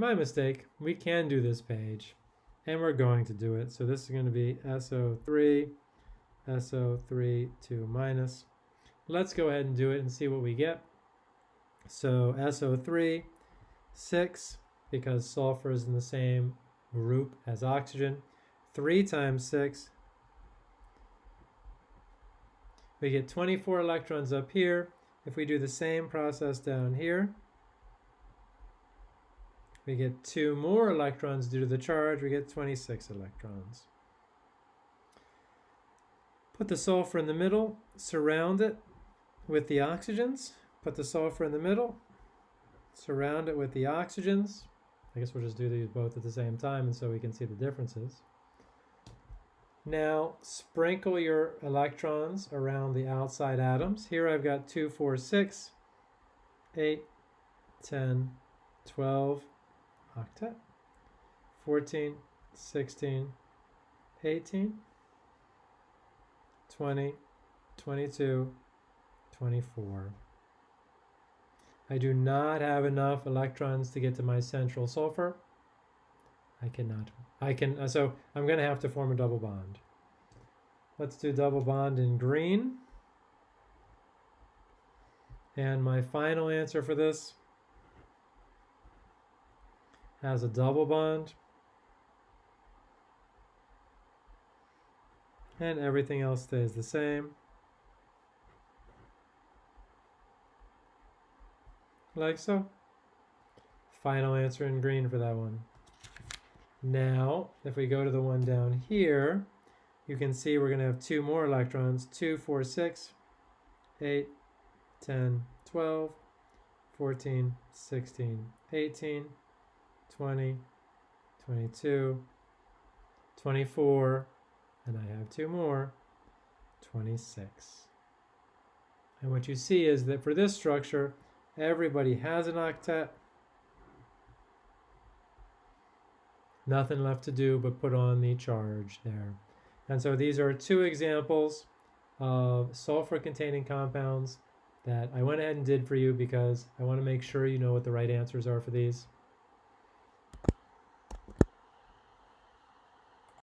my mistake. We can do this page, and we're going to do it. So this is going to be SO3, SO3, 2 minus. Let's go ahead and do it and see what we get. So SO3, 6, because sulfur is in the same group as oxygen. 3 times 6, we get 24 electrons up here. If we do the same process down here, we get two more electrons due to the charge, we get 26 electrons. Put the sulfur in the middle, surround it with the oxygens, put the sulfur in the middle, surround it with the oxygens. I guess we'll just do these both at the same time and so we can see the differences. Now sprinkle your electrons around the outside atoms. Here I've got 2, 4, 6, 8, 10, 12, octet, 14, 16, 18, 20, 22, 24. I do not have enough electrons to get to my central sulfur. I cannot. I can, uh, so I'm going to have to form a double bond. Let's do double bond in green. And my final answer for this has a double bond. And everything else stays the same. Like so. Final answer in green for that one. Now, if we go to the one down here, you can see we're going to have two more electrons, 2, 4, 6, 8, 10, 12, 14, 16, 18, 20, 22, 24, and I have two more, 26. And what you see is that for this structure, everybody has an octet. Nothing left to do but put on the charge there. And so these are two examples of sulfur-containing compounds that I went ahead and did for you because I want to make sure you know what the right answers are for these.